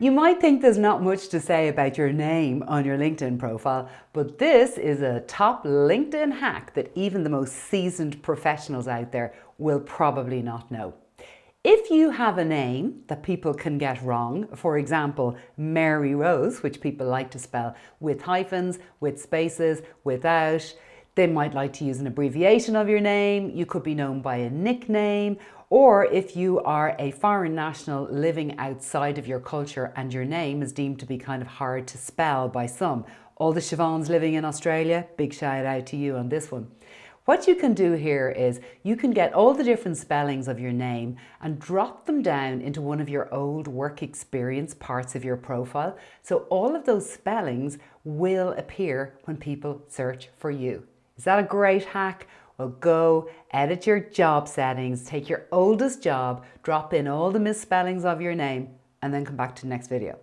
You might think there's not much to say about your name on your LinkedIn profile, but this is a top LinkedIn hack that even the most seasoned professionals out there will probably not know. If you have a name that people can get wrong, for example, Mary Rose, which people like to spell with hyphens, with spaces, without, they might like to use an abbreviation of your name, you could be known by a nickname, or if you are a foreign national living outside of your culture and your name is deemed to be kind of hard to spell by some. All the Siobhans living in Australia, big shout out to you on this one. What you can do here is you can get all the different spellings of your name and drop them down into one of your old work experience parts of your profile. So all of those spellings will appear when people search for you. Is that a great hack? Well, go edit your job settings, take your oldest job, drop in all the misspellings of your name, and then come back to the next video.